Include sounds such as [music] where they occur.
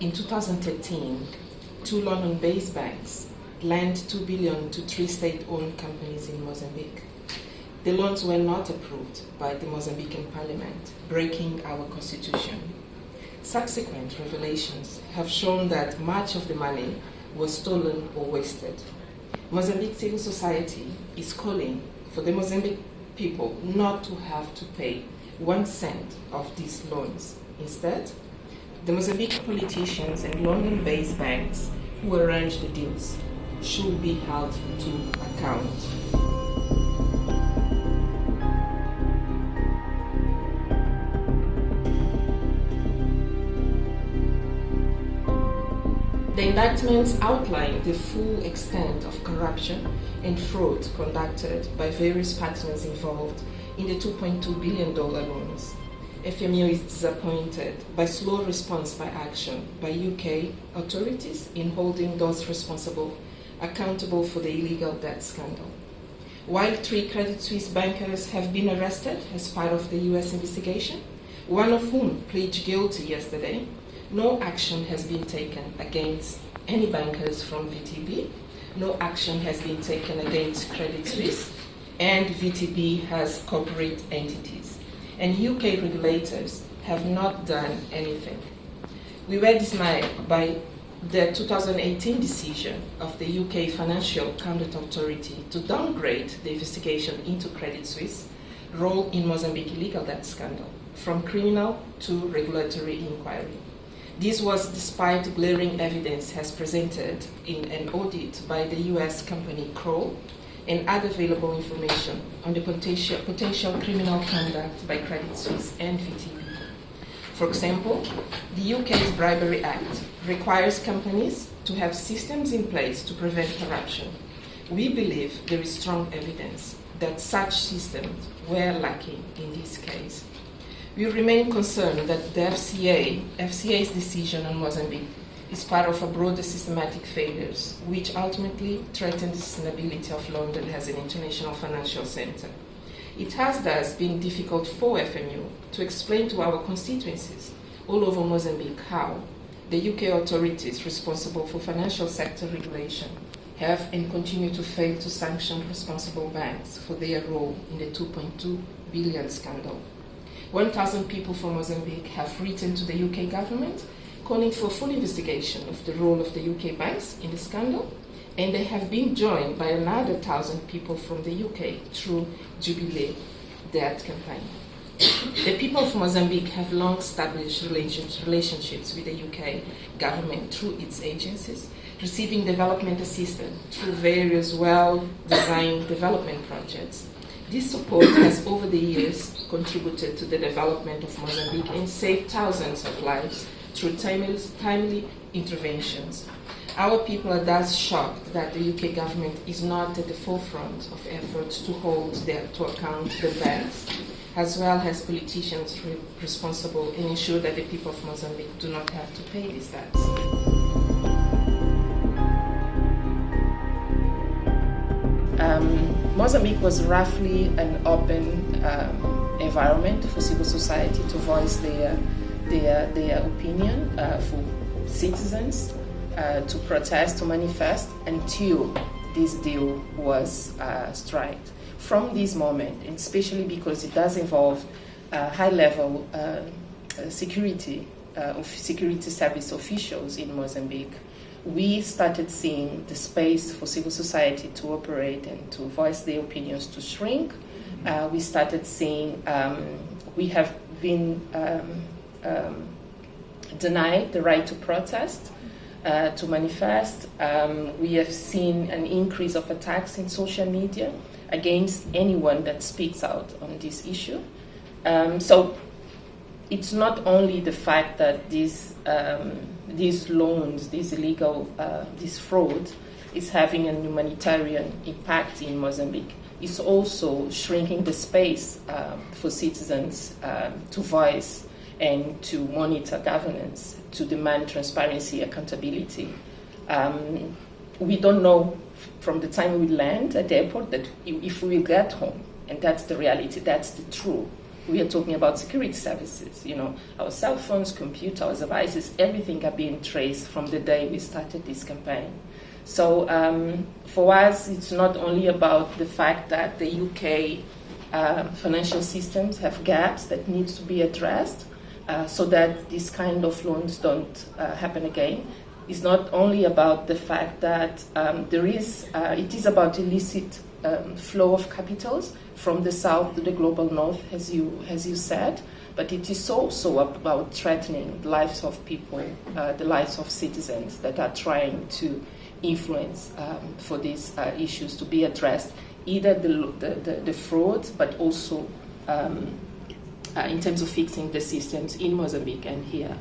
in 2013, two London-based banks lent 2 billion to three state-owned companies in Mozambique. The loans were not approved by the Mozambican parliament, breaking our constitution. Subsequent revelations have shown that much of the money was stolen or wasted. Mozambique civil society is calling for the Mozambique people not to have to pay one cent of these loans. Instead, the Mozambique politicians and London-based banks who arranged the deals should be held to account. The indictments outline the full extent of corruption and fraud conducted by various partners involved in the $2.2 billion loans. FMU is disappointed by slow response by action by UK authorities in holding those responsible accountable for the illegal debt scandal. While three Credit Suisse bankers have been arrested as part of the US investigation, one of whom pleaded guilty yesterday, no action has been taken against any bankers from VTB. No action has been taken against Credit Suisse, and VTB has corporate entities. And UK regulators have not done anything. We were dismayed by the 2018 decision of the UK Financial Conduct Authority to downgrade the investigation into Credit Suisse role in Mozambique illegal debt scandal from criminal to regulatory inquiry. This was despite glaring evidence as presented in an audit by the US company Kroll and other available information on the potential, potential criminal conduct by Credit Suisse and VTB. For example, the UK's Bribery Act requires companies to have systems in place to prevent corruption. We believe there is strong evidence that such systems were lacking in this case. We remain concerned that the FCA, FCA's decision on Mozambique is part of a broader systematic failures, which ultimately threaten the sustainability of London as an international financial center. It has thus been difficult for FMU to explain to our constituencies all over Mozambique how the UK authorities responsible for financial sector regulation have and continue to fail to sanction responsible banks for their role in the 2.2 billion scandal. 1,000 people from Mozambique have written to the UK government calling for full investigation of the role of the UK banks in the scandal, and they have been joined by another 1,000 people from the UK through Jubilee Debt Campaign. the people of Mozambique have long established relationships with the UK government through its agencies, receiving development assistance through various well-designed [coughs] development projects this support has over the years contributed to the development of Mozambique and saved thousands of lives through timely, timely interventions. Our people are thus shocked that the UK government is not at the forefront of efforts to hold their, to account the banks, as well as politicians re responsible and ensure that the people of Mozambique do not have to pay these debts. Um, Mozambique was roughly an open um, environment for civil society to voice their, their, their opinion uh, for citizens uh, to protest, to manifest until this deal was uh, struck. From this moment, especially because it does involve high level security, uh, of security service officials in Mozambique, we started seeing the space for civil society to operate and to voice their opinions to shrink. Uh, we started seeing um, we have been um, um, denied the right to protest, uh, to manifest. Um, we have seen an increase of attacks in social media against anyone that speaks out on this issue. Um, so it's not only the fact that these um, these loans, these illegal, uh, this fraud, is having a humanitarian impact in Mozambique. It's also shrinking the space um, for citizens um, to voice and to monitor governance, to demand transparency, accountability. Um, we don't know from the time we land at the airport that if we get home, and that's the reality, that's the truth we are talking about security services. You know, our cell phones, computers, devices, everything are being traced from the day we started this campaign. So um, for us, it's not only about the fact that the UK uh, financial systems have gaps that needs to be addressed uh, so that these kind of loans don't uh, happen again. It's not only about the fact that um, there is, uh, it is about illicit um, flow of capitals from the south to the global north, as you, as you said, but it is also about threatening the lives of people, uh, the lives of citizens that are trying to influence um, for these uh, issues to be addressed, either the, the, the, the fraud, but also um, uh, in terms of fixing the systems in Mozambique and here